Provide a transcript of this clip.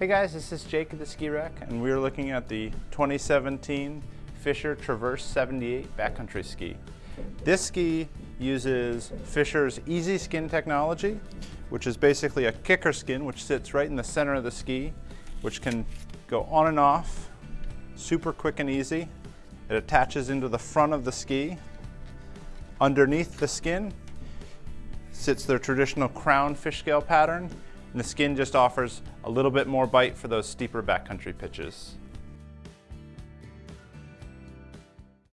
Hey guys, this is Jake at the Ski Rack, and we're looking at the 2017 Fischer Traverse 78 backcountry ski. This ski uses Fischer's Easy Skin technology, which is basically a kicker skin which sits right in the center of the ski, which can go on and off super quick and easy. It attaches into the front of the ski. Underneath the skin sits their traditional crown fish scale pattern, and the skin just offers a little bit more bite for those steeper backcountry pitches.